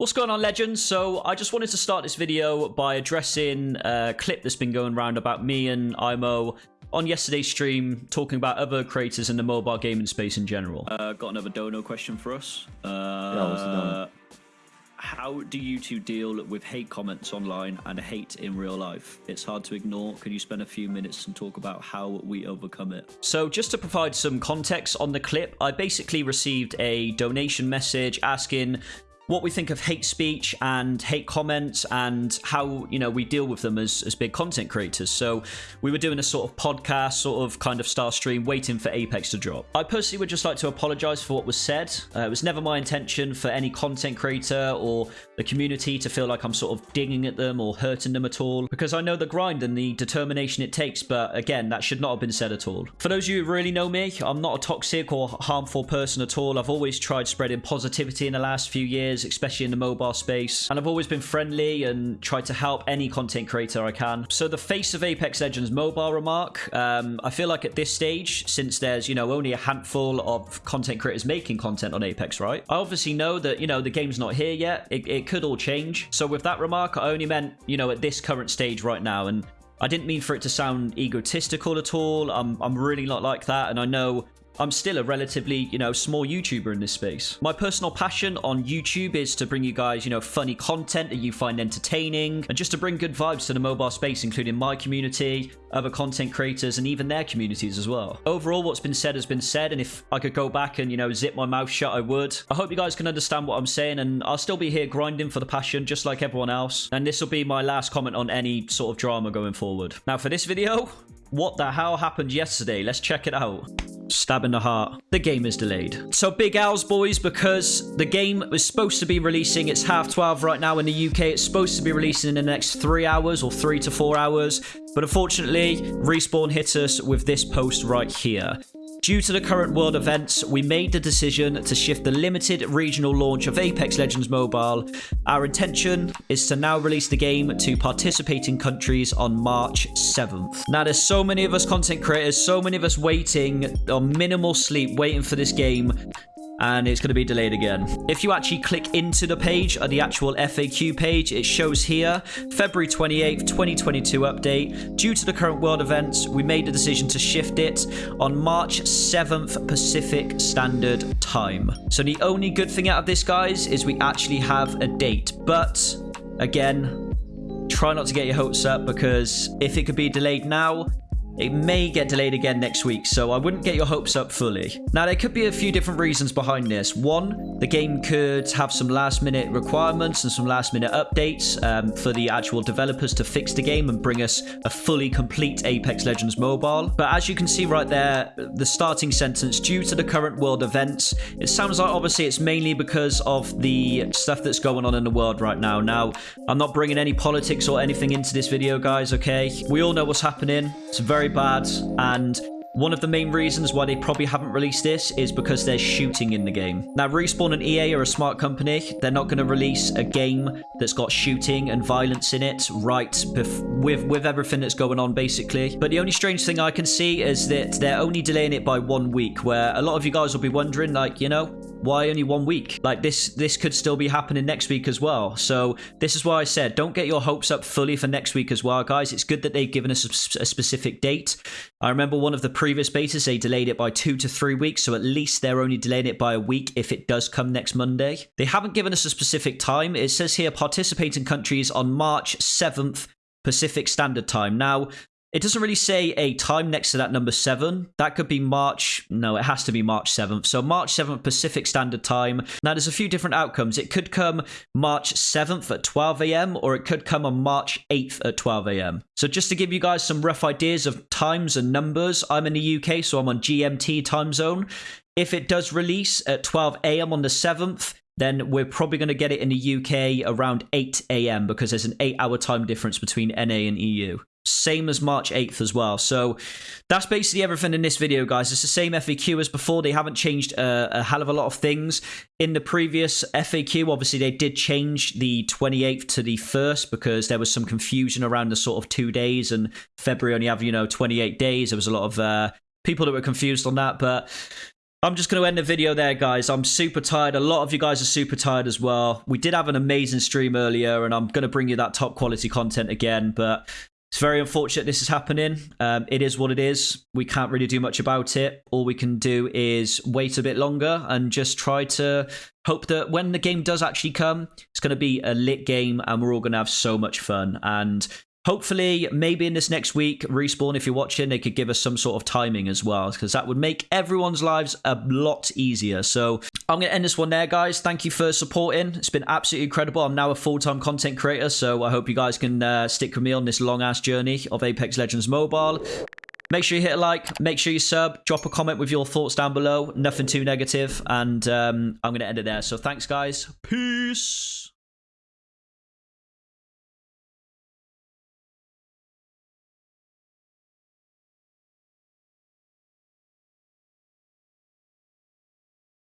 What's going on, legends? So, I just wanted to start this video by addressing a clip that's been going around about me and IMO on yesterday's stream talking about other creators in the mobile gaming space in general. Uh, got another dono question for us. Uh, Yeah, what's the dono? How do you two deal with hate comments online and hate in real life? It's hard to ignore. Could you spend a few minutes and talk about how we overcome it? So, just to provide some context on the clip, I basically received a donation message asking what we think of hate speech and hate comments and how you know we deal with them as, as big content creators. So we were doing a sort of podcast sort of kind of star stream waiting for apex to drop. I personally would just like to apologize for what was said. Uh, it was never my intention for any content creator or the community to feel like i'm sort of digging at them or hurting them at all because i know the grind and the determination it takes but again that should not have been said at all. For those of you who really know me i'm not a toxic or harmful person at all. I've always tried spreading positivity in the last few years especially in the mobile space. And I've always been friendly and tried to help any content creator I can. So the face of Apex Legends mobile remark, um, I feel like at this stage, since there's, you know, only a handful of content creators making content on Apex, right? I obviously know that, you know, the game's not here yet. It, it could all change. So with that remark, I only meant, you know, at this current stage right now. And I didn't mean for it to sound egotistical at all. I'm, I'm really not like that. And I know I'm still a relatively, you know, small YouTuber in this space. My personal passion on YouTube is to bring you guys, you know, funny content that you find entertaining and just to bring good vibes to the mobile space, including my community, other content creators, and even their communities as well. Overall, what's been said has been said, and if I could go back and, you know, zip my mouth shut, I would. I hope you guys can understand what I'm saying, and I'll still be here grinding for the passion, just like everyone else. And this will be my last comment on any sort of drama going forward. Now, for this video, what the hell happened yesterday? Let's check it out. Stab in the heart. The game is delayed. So big owls, boys, because the game was supposed to be releasing. It's half 12 right now in the UK. It's supposed to be releasing in the next three hours or three to four hours. But unfortunately, Respawn hit us with this post right here. Due to the current world events, we made the decision to shift the limited regional launch of Apex Legends Mobile. Our intention is to now release the game to participating countries on March 7th. Now, there's so many of us content creators, so many of us waiting on minimal sleep, waiting for this game and it's going to be delayed again. If you actually click into the page, or the actual FAQ page, it shows here, February 28th, 2022 update. Due to the current world events, we made the decision to shift it on March 7th Pacific Standard Time. So the only good thing out of this, guys, is we actually have a date. But, again, try not to get your hopes up because if it could be delayed now, it may get delayed again next week, so I wouldn't get your hopes up fully. Now, there could be a few different reasons behind this. One, the game could have some last minute requirements and some last minute updates um, for the actual developers to fix the game and bring us a fully complete Apex Legends mobile. But as you can see right there, the starting sentence, due to the current world events, it sounds like obviously it's mainly because of the stuff that's going on in the world right now. Now, I'm not bringing any politics or anything into this video, guys, okay? We all know what's happening. It's very bad and one of the main reasons why they probably haven't released this is because there's shooting in the game. Now, Respawn and EA are a smart company. They're not going to release a game that's got shooting and violence in it right with, with everything that's going on, basically. But the only strange thing I can see is that they're only delaying it by one week, where a lot of you guys will be wondering, like, you know, why only one week? Like this this could still be happening next week as well. So this is why I said don't get your hopes up fully for next week as well, guys. It's good that they've given us a, a specific date. I remember one of the previous betas, they delayed it by two to three weeks. So at least they're only delaying it by a week if it does come next Monday. They haven't given us a specific time. It says here participating countries on March 7th Pacific Standard Time. Now, it doesn't really say a time next to that number 7. That could be March. No, it has to be March 7th. So March 7th Pacific Standard Time. Now, there's a few different outcomes. It could come March 7th at 12 a.m. or it could come on March 8th at 12 a.m. So just to give you guys some rough ideas of times and numbers, I'm in the UK, so I'm on GMT time zone. If it does release at 12 a.m. on the 7th, then we're probably going to get it in the UK around 8 a.m. because there's an eight hour time difference between NA and EU. Same as March 8th as well. So that's basically everything in this video, guys. It's the same FAQ as before. They haven't changed a, a, hell of a lot of things. In the previous FAQ, obviously, they did change the 28th to the 1st because there was some confusion around the sort of two days and February only have, you know, 28 days. There was a lot of uh, people that were confused on that. But I'm just going to end the video there, guys. I'm super tired. A lot of you guys are super tired as well. We did have an amazing stream earlier, and I'm going to bring you that top quality content again, but it's very unfortunate this is happening. Um, it is what it is. We can't really do much about it. All we can do is wait a bit longer and just try to hope that when the game does actually come, it's going to be a lit game and we're all going to have so much fun. And Hopefully, maybe in this next week, Respawn, if you're watching, they could give us some sort of timing as well, because that would make everyone's lives a lot easier. So I'm going to end this one there, guys. Thank you for supporting. It's been absolutely incredible. I'm now a full time content creator, so I hope you guys can uh, stick with me on this long ass journey of Apex Legends Mobile. Make sure you hit a like, make sure you sub, drop a comment with your thoughts down below. Nothing too negative, and um, I'm going to end it there. So thanks, guys. Peace.